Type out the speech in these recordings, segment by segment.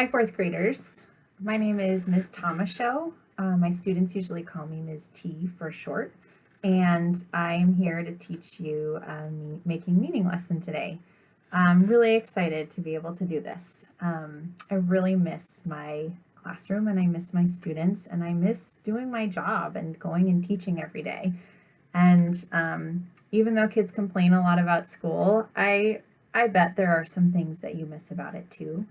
Hi, fourth graders. My name is Ms. Tomashow. Uh, my students usually call me Ms. T for short, and I'm here to teach you me making meaning lesson today. I'm really excited to be able to do this. Um, I really miss my classroom and I miss my students and I miss doing my job and going and teaching every day. And um, even though kids complain a lot about school, I, I bet there are some things that you miss about it too.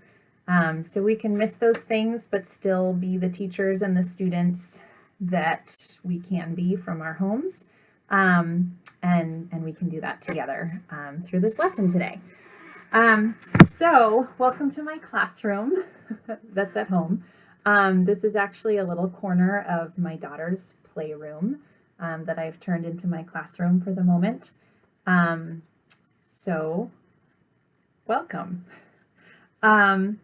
Um, so we can miss those things, but still be the teachers and the students that we can be from our homes. Um, and, and we can do that together um, through this lesson today. Um, so welcome to my classroom that's at home. Um, this is actually a little corner of my daughter's playroom um, that I've turned into my classroom for the moment. So welcome. Um,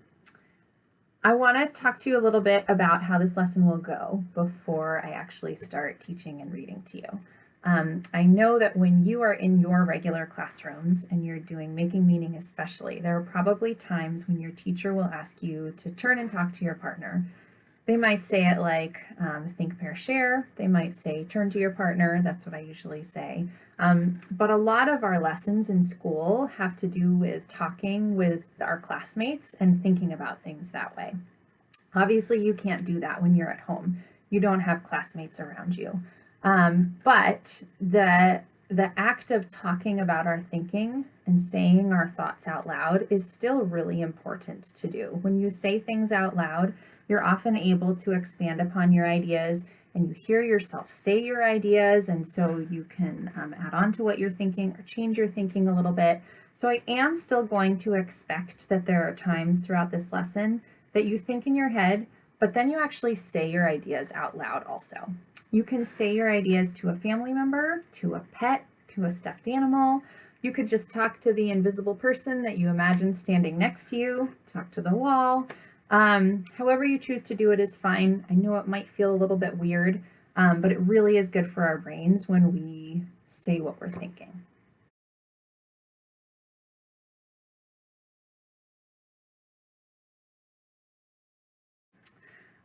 I want to talk to you a little bit about how this lesson will go before I actually start teaching and reading to you. Um, I know that when you are in your regular classrooms and you're doing making meaning especially, there are probably times when your teacher will ask you to turn and talk to your partner. They might say it like um, think, pair, share. They might say turn to your partner. That's what I usually say. Um, but a lot of our lessons in school have to do with talking with our classmates and thinking about things that way. Obviously, you can't do that when you're at home. You don't have classmates around you. Um, but the, the act of talking about our thinking and saying our thoughts out loud is still really important to do. When you say things out loud, you're often able to expand upon your ideas and you hear yourself say your ideas and so you can um, add on to what you're thinking or change your thinking a little bit. So I am still going to expect that there are times throughout this lesson that you think in your head, but then you actually say your ideas out loud also. You can say your ideas to a family member, to a pet, to a stuffed animal. You could just talk to the invisible person that you imagine standing next to you, talk to the wall, um, however you choose to do it is fine. I know it might feel a little bit weird, um, but it really is good for our brains when we say what we're thinking.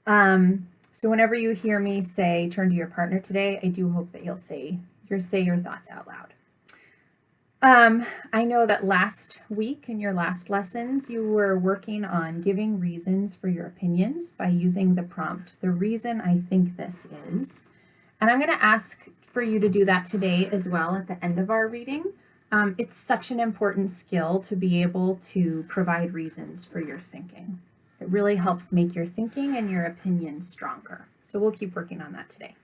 Um, so whenever you hear me say turn to your partner today, I do hope that you'll say, you'll say your thoughts out loud. Um, I know that last week in your last lessons, you were working on giving reasons for your opinions by using the prompt, the reason I think this is. And I'm going to ask for you to do that today as well at the end of our reading. Um, it's such an important skill to be able to provide reasons for your thinking. It really helps make your thinking and your opinions stronger. So we'll keep working on that today.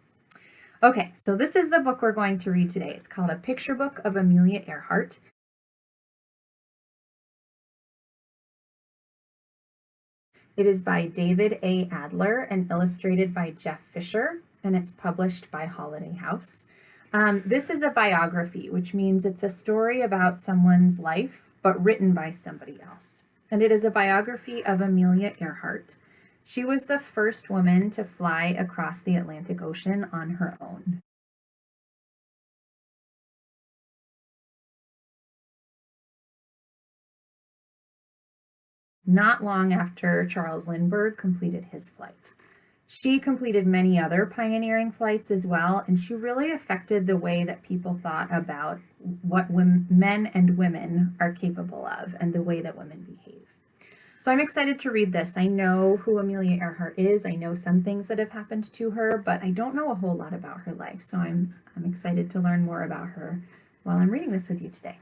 Okay, so this is the book we're going to read today. It's called A Picture Book of Amelia Earhart. It is by David A. Adler and illustrated by Jeff Fisher, and it's published by Holiday House. Um, this is a biography, which means it's a story about someone's life, but written by somebody else. And it is a biography of Amelia Earhart. She was the first woman to fly across the Atlantic Ocean on her own. Not long after Charles Lindbergh completed his flight. She completed many other pioneering flights as well, and she really affected the way that people thought about what women, men and women are capable of and the way that women behave. So I'm excited to read this. I know who Amelia Earhart is. I know some things that have happened to her, but I don't know a whole lot about her life. So I'm, I'm excited to learn more about her while I'm reading this with you today.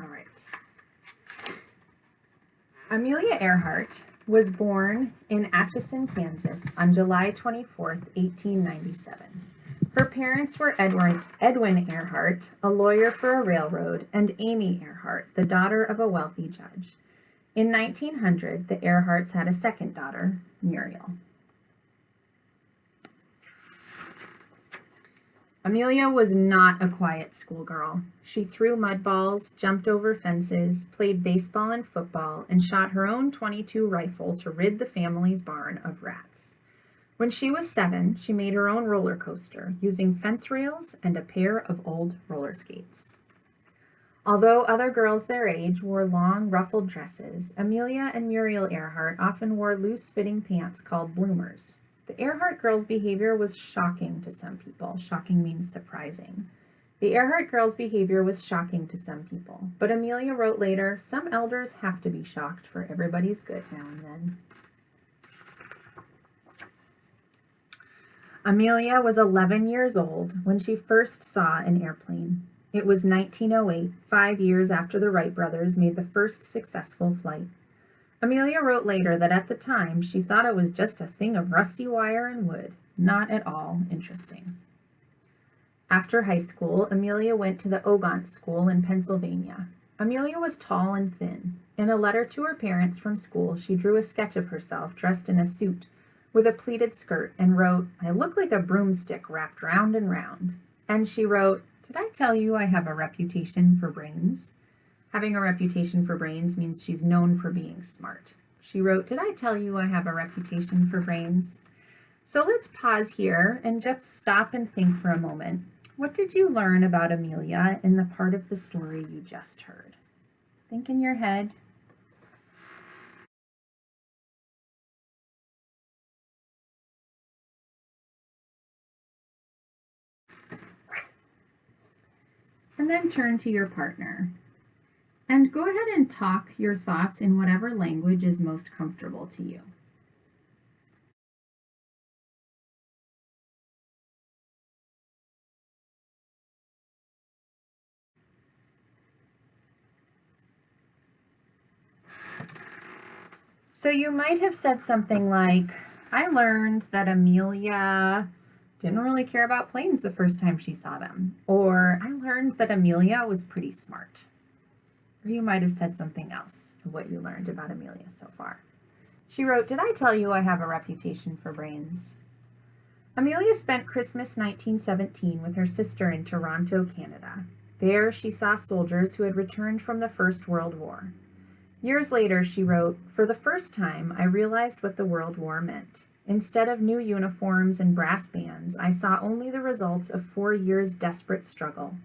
All right. Amelia Earhart was born in Atchison, Kansas on July 24, 1897. Her parents were Edwin, Edwin Earhart, a lawyer for a railroad, and Amy Earhart, the daughter of a wealthy judge. In 1900, the Earharts had a second daughter, Muriel. Amelia was not a quiet schoolgirl. She threw mud balls, jumped over fences, played baseball and football, and shot her own 22 rifle to rid the family's barn of rats. When she was seven, she made her own roller coaster using fence rails and a pair of old roller skates. Although other girls their age wore long, ruffled dresses, Amelia and Muriel Earhart often wore loose-fitting pants called bloomers. The Earhart girls' behavior was shocking to some people. Shocking means surprising. The Earhart girls' behavior was shocking to some people, but Amelia wrote later, some elders have to be shocked for everybody's good now and then. Amelia was 11 years old when she first saw an airplane. It was 1908, five years after the Wright brothers made the first successful flight. Amelia wrote later that at the time she thought it was just a thing of rusty wire and wood, not at all interesting. After high school, Amelia went to the Ogontz School in Pennsylvania. Amelia was tall and thin. In a letter to her parents from school, she drew a sketch of herself dressed in a suit with a pleated skirt and wrote, I look like a broomstick wrapped round and round. And she wrote, did I tell you I have a reputation for brains? Having a reputation for brains means she's known for being smart. She wrote, did I tell you I have a reputation for brains? So let's pause here and just stop and think for a moment. What did you learn about Amelia in the part of the story you just heard? Think in your head. And then turn to your partner. And go ahead and talk your thoughts in whatever language is most comfortable to you. So you might have said something like, I learned that Amelia didn't really care about planes the first time she saw them. Or I learned that Amelia was pretty smart. Or you might have said something else of what you learned about Amelia so far. She wrote, Did I tell you I have a reputation for brains? Amelia spent Christmas 1917 with her sister in Toronto, Canada. There she saw soldiers who had returned from the First World War. Years later, she wrote, For the first time, I realized what the World War meant. Instead of new uniforms and brass bands, I saw only the results of four years' desperate struggle.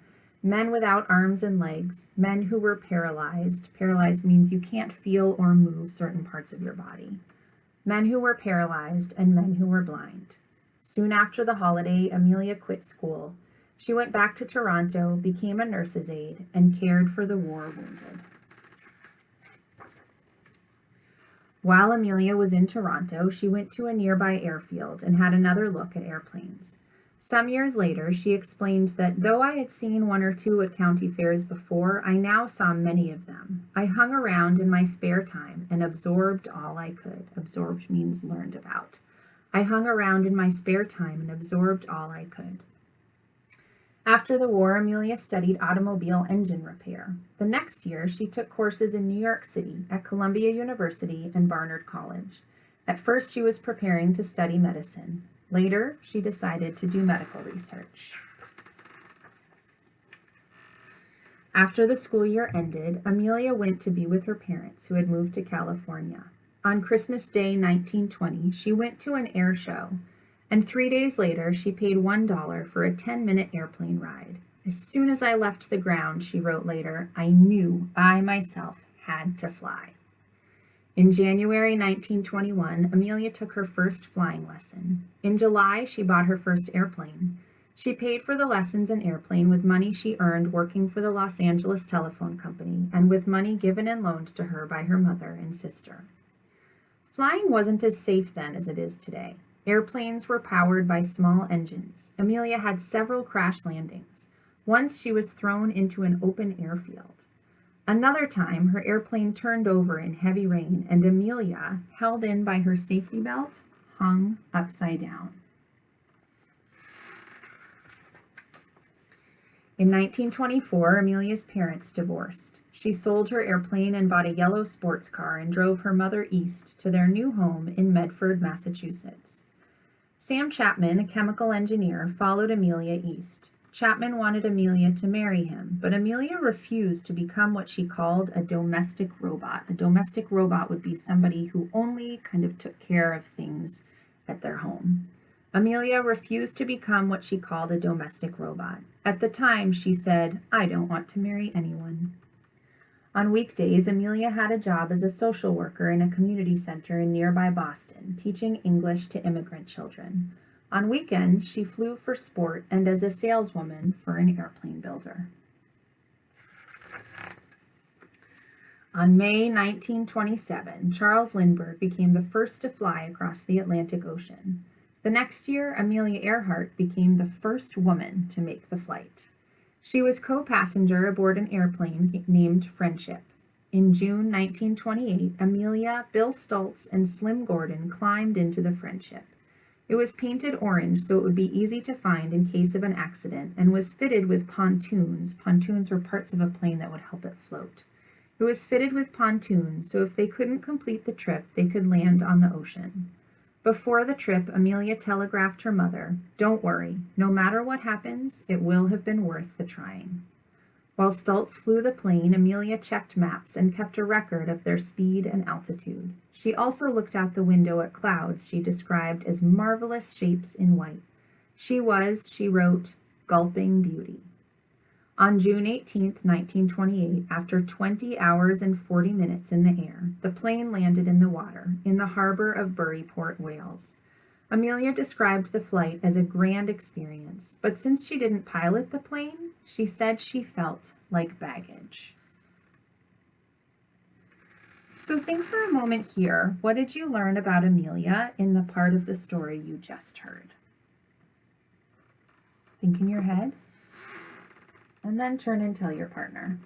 Men without arms and legs, men who were paralyzed. Paralyzed means you can't feel or move certain parts of your body. Men who were paralyzed and men who were blind. Soon after the holiday, Amelia quit school. She went back to Toronto, became a nurse's aide, and cared for the war wounded. While Amelia was in Toronto, she went to a nearby airfield and had another look at airplanes. Some years later, she explained that though I had seen one or two at county fairs before, I now saw many of them. I hung around in my spare time and absorbed all I could. Absorbed means learned about. I hung around in my spare time and absorbed all I could. After the war, Amelia studied automobile engine repair. The next year, she took courses in New York City at Columbia University and Barnard College. At first, she was preparing to study medicine. Later, she decided to do medical research. After the school year ended, Amelia went to be with her parents who had moved to California. On Christmas Day 1920, she went to an air show and three days later she paid $1 for a 10-minute airplane ride. As soon as I left the ground, she wrote later, I knew I myself had to fly. In January 1921, Amelia took her first flying lesson. In July, she bought her first airplane. She paid for the lessons and airplane with money she earned working for the Los Angeles Telephone Company and with money given and loaned to her by her mother and sister. Flying wasn't as safe then as it is today. Airplanes were powered by small engines. Amelia had several crash landings. Once she was thrown into an open airfield. Another time, her airplane turned over in heavy rain and Amelia, held in by her safety belt, hung upside down. In 1924, Amelia's parents divorced. She sold her airplane and bought a yellow sports car and drove her mother east to their new home in Medford, Massachusetts. Sam Chapman, a chemical engineer, followed Amelia east. Chapman wanted Amelia to marry him, but Amelia refused to become what she called a domestic robot. A domestic robot would be somebody who only kind of took care of things at their home. Amelia refused to become what she called a domestic robot. At the time, she said, I don't want to marry anyone. On weekdays, Amelia had a job as a social worker in a community center in nearby Boston, teaching English to immigrant children. On weekends, she flew for sport and as a saleswoman for an airplane builder. On May 1927, Charles Lindbergh became the first to fly across the Atlantic Ocean. The next year, Amelia Earhart became the first woman to make the flight. She was co-passenger aboard an airplane named Friendship. In June 1928, Amelia, Bill Stultz, and Slim Gordon climbed into the Friendship. It was painted orange so it would be easy to find in case of an accident and was fitted with pontoons. Pontoons were parts of a plane that would help it float. It was fitted with pontoons so if they couldn't complete the trip, they could land on the ocean. Before the trip, Amelia telegraphed her mother, Don't worry, no matter what happens, it will have been worth the trying. While Stultz flew the plane, Amelia checked maps and kept a record of their speed and altitude. She also looked out the window at clouds she described as marvelous shapes in white. She was, she wrote, gulping beauty. On June 18, 1928, after 20 hours and 40 minutes in the air, the plane landed in the water in the harbor of Burry Port, Wales. Amelia described the flight as a grand experience, but since she didn't pilot the plane, she said she felt like baggage. So think for a moment here, what did you learn about Amelia in the part of the story you just heard? Think in your head and then turn and tell your partner.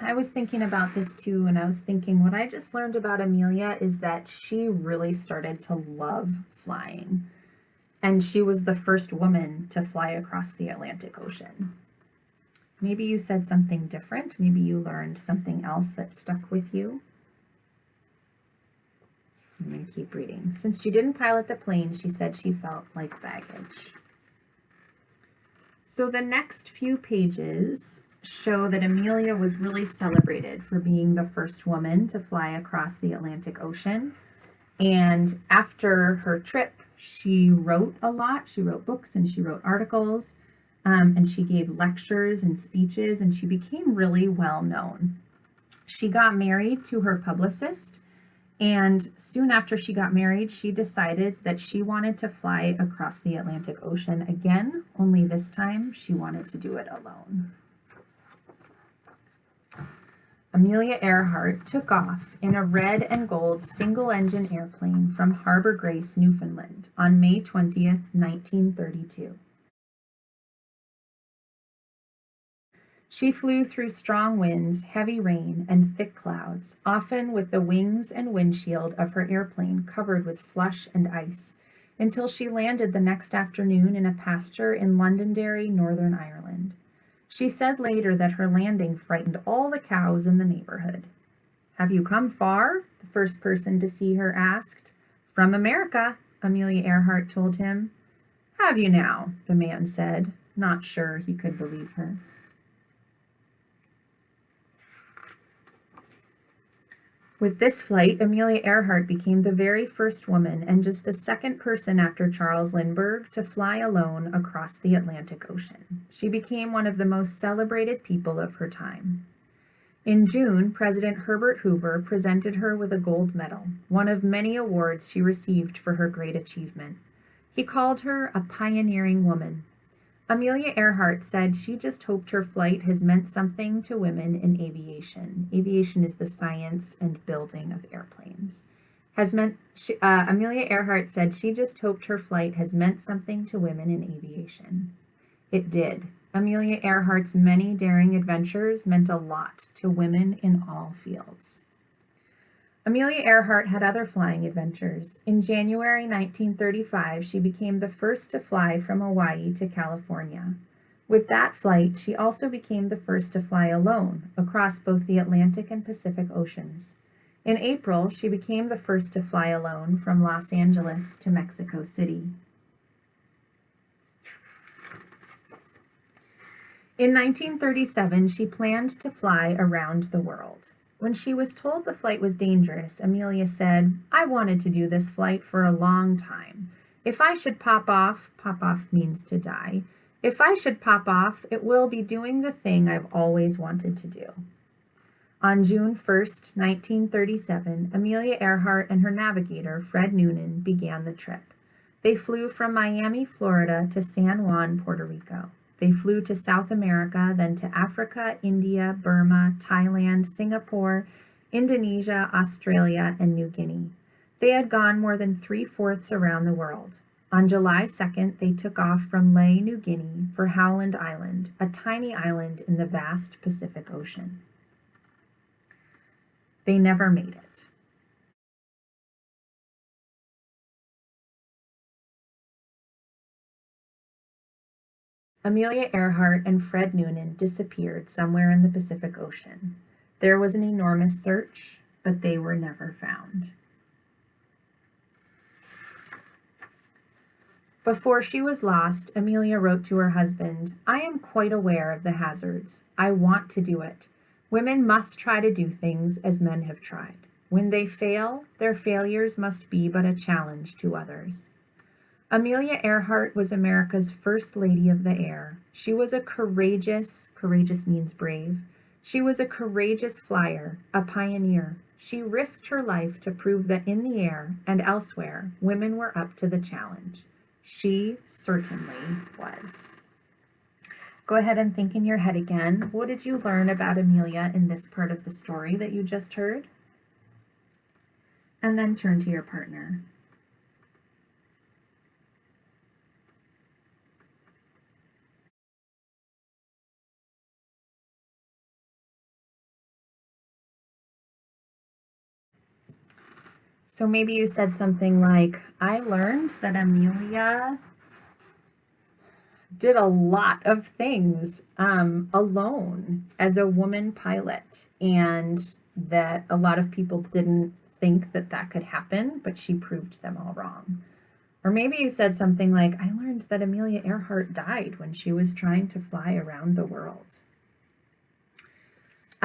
I was thinking about this too, and I was thinking what I just learned about Amelia is that she really started to love flying. And she was the first woman to fly across the Atlantic Ocean. Maybe you said something different. Maybe you learned something else that stuck with you. I'm going to keep reading. Since she didn't pilot the plane, she said she felt like baggage. So the next few pages show that Amelia was really celebrated for being the first woman to fly across the Atlantic Ocean. And after her trip, she wrote a lot. She wrote books and she wrote articles um, and she gave lectures and speeches and she became really well known. She got married to her publicist and soon after she got married, she decided that she wanted to fly across the Atlantic Ocean again, only this time she wanted to do it alone. Amelia Earhart took off in a red and gold single-engine airplane from Harbor Grace, Newfoundland on May 20th, 1932. She flew through strong winds, heavy rain, and thick clouds, often with the wings and windshield of her airplane covered with slush and ice, until she landed the next afternoon in a pasture in Londonderry, Northern Ireland. She said later that her landing frightened all the cows in the neighborhood. Have you come far? The first person to see her asked. From America, Amelia Earhart told him. Have you now? the man said, not sure he could believe her. With this flight, Amelia Earhart became the very first woman and just the second person after Charles Lindbergh to fly alone across the Atlantic Ocean. She became one of the most celebrated people of her time. In June, President Herbert Hoover presented her with a gold medal, one of many awards she received for her great achievement. He called her a pioneering woman, Amelia Earhart said she just hoped her flight has meant something to women in aviation. Aviation is the science and building of airplanes. Has meant she, uh, Amelia Earhart said she just hoped her flight has meant something to women in aviation. It did. Amelia Earhart's many daring adventures meant a lot to women in all fields. Amelia Earhart had other flying adventures. In January 1935, she became the first to fly from Hawaii to California. With that flight, she also became the first to fly alone across both the Atlantic and Pacific Oceans. In April, she became the first to fly alone from Los Angeles to Mexico City. In 1937, she planned to fly around the world. When she was told the flight was dangerous, Amelia said, I wanted to do this flight for a long time. If I should pop off, pop off means to die. If I should pop off, it will be doing the thing I've always wanted to do. On June 1, 1937, Amelia Earhart and her navigator, Fred Noonan, began the trip. They flew from Miami, Florida to San Juan, Puerto Rico. They flew to South America, then to Africa, India, Burma, Thailand, Singapore, Indonesia, Australia, and New Guinea. They had gone more than three-fourths around the world. On July 2nd, they took off from Lae, New Guinea for Howland Island, a tiny island in the vast Pacific Ocean. They never made it. Amelia Earhart and Fred Noonan disappeared somewhere in the Pacific Ocean. There was an enormous search, but they were never found. Before she was lost, Amelia wrote to her husband, I am quite aware of the hazards. I want to do it. Women must try to do things as men have tried. When they fail, their failures must be but a challenge to others. Amelia Earhart was America's first lady of the air. She was a courageous, courageous means brave. She was a courageous flyer, a pioneer. She risked her life to prove that in the air and elsewhere, women were up to the challenge. She certainly was. Go ahead and think in your head again. What did you learn about Amelia in this part of the story that you just heard? And then turn to your partner. So maybe you said something like, I learned that Amelia did a lot of things um, alone as a woman pilot and that a lot of people didn't think that that could happen, but she proved them all wrong. Or maybe you said something like, I learned that Amelia Earhart died when she was trying to fly around the world.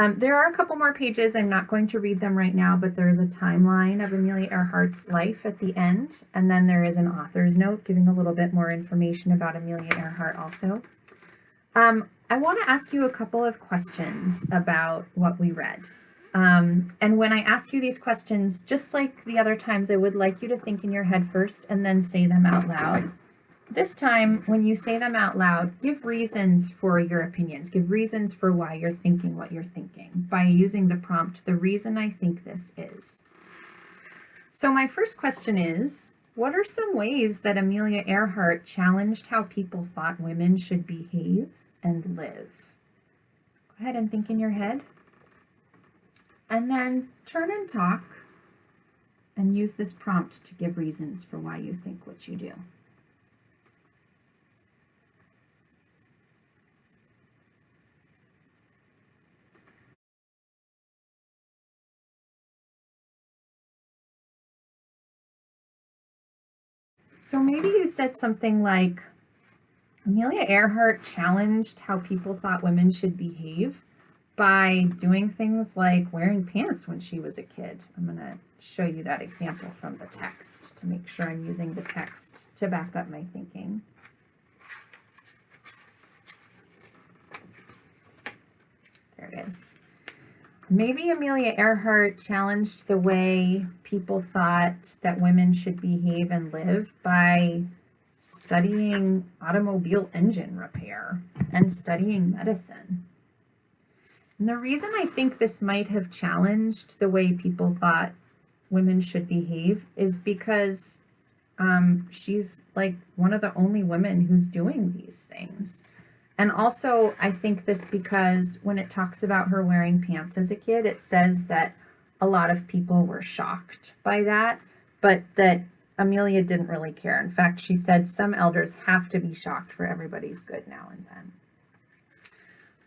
Um, there are a couple more pages. I'm not going to read them right now, but there is a timeline of Amelia Earhart's life at the end, and then there is an author's note giving a little bit more information about Amelia Earhart also. Um, I want to ask you a couple of questions about what we read. Um, and when I ask you these questions, just like the other times, I would like you to think in your head first and then say them out loud. This time, when you say them out loud, give reasons for your opinions. Give reasons for why you're thinking what you're thinking by using the prompt, the reason I think this is. So my first question is, what are some ways that Amelia Earhart challenged how people thought women should behave and live? Go ahead and think in your head. And then turn and talk and use this prompt to give reasons for why you think what you do. So maybe you said something like, Amelia Earhart challenged how people thought women should behave by doing things like wearing pants when she was a kid. I'm going to show you that example from the text to make sure I'm using the text to back up my thinking. There it is. Maybe Amelia Earhart challenged the way people thought that women should behave and live by studying automobile engine repair and studying medicine. And the reason I think this might have challenged the way people thought women should behave is because um, she's like one of the only women who's doing these things. And also, I think this because when it talks about her wearing pants as a kid, it says that a lot of people were shocked by that, but that Amelia didn't really care. In fact, she said some elders have to be shocked for everybody's good now and then.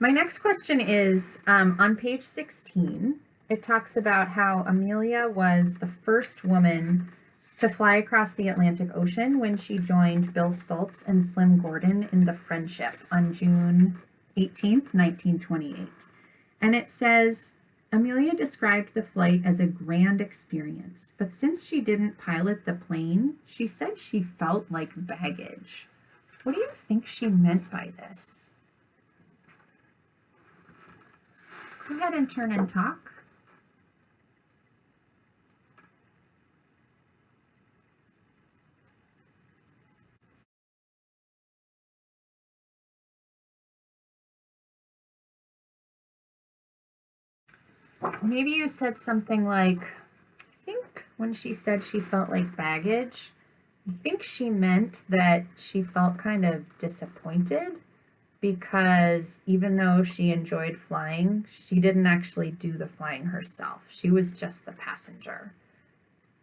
My next question is um, on page 16, it talks about how Amelia was the first woman to fly across the Atlantic Ocean when she joined Bill Stultz and Slim Gordon in the Friendship on June 18th, 1928. And it says, Amelia described the flight as a grand experience, but since she didn't pilot the plane, she said she felt like baggage. What do you think she meant by this? Go ahead and turn and talk. Maybe you said something like, I think when she said she felt like baggage, I think she meant that she felt kind of disappointed because even though she enjoyed flying, she didn't actually do the flying herself. She was just the passenger.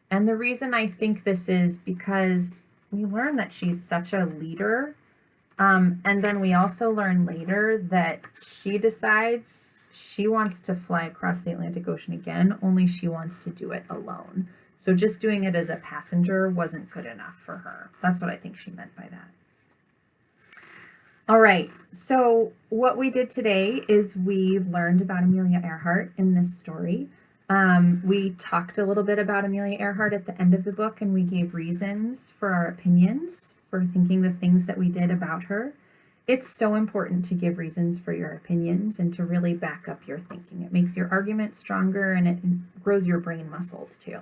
And the reason I think this is because we learn that she's such a leader. Um, and then we also learn later that she decides she wants to fly across the Atlantic Ocean again, only she wants to do it alone. So just doing it as a passenger wasn't good enough for her. That's what I think she meant by that. All right, so what we did today is we learned about Amelia Earhart in this story. Um, we talked a little bit about Amelia Earhart at the end of the book and we gave reasons for our opinions for thinking the things that we did about her it's so important to give reasons for your opinions and to really back up your thinking. It makes your argument stronger and it grows your brain muscles too.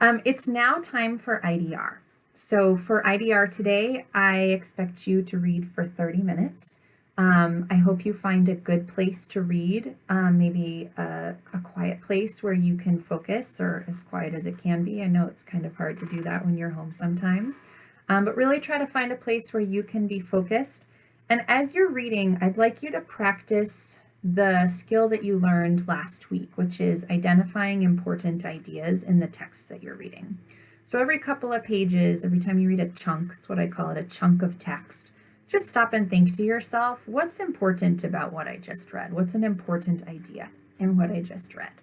Um, it's now time for IDR. So for IDR today, I expect you to read for 30 minutes. Um, I hope you find a good place to read, um, maybe a, a, quiet place where you can focus or as quiet as it can be. I know it's kind of hard to do that when you're home sometimes. Um, but really try to find a place where you can be focused. And as you're reading, I'd like you to practice the skill that you learned last week, which is identifying important ideas in the text that you're reading. So every couple of pages, every time you read a chunk, it's what I call it, a chunk of text, just stop and think to yourself, what's important about what I just read? What's an important idea in what I just read?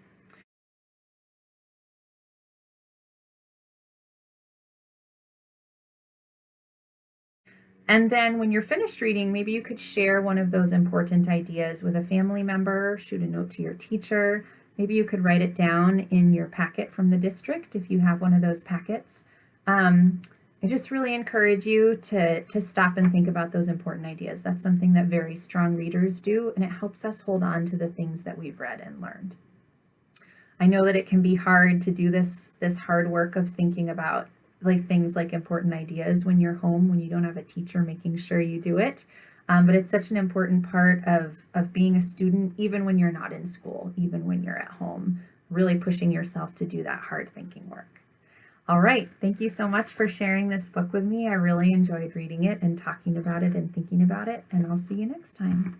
And then when you're finished reading, maybe you could share one of those important ideas with a family member, shoot a note to your teacher. Maybe you could write it down in your packet from the district if you have one of those packets. Um, I just really encourage you to, to stop and think about those important ideas. That's something that very strong readers do, and it helps us hold on to the things that we've read and learned. I know that it can be hard to do this, this hard work of thinking about like things like important ideas when you're home, when you don't have a teacher making sure you do it. Um, but it's such an important part of, of being a student, even when you're not in school, even when you're at home, really pushing yourself to do that hard thinking work. All right, thank you so much for sharing this book with me. I really enjoyed reading it and talking about it and thinking about it, and I'll see you next time.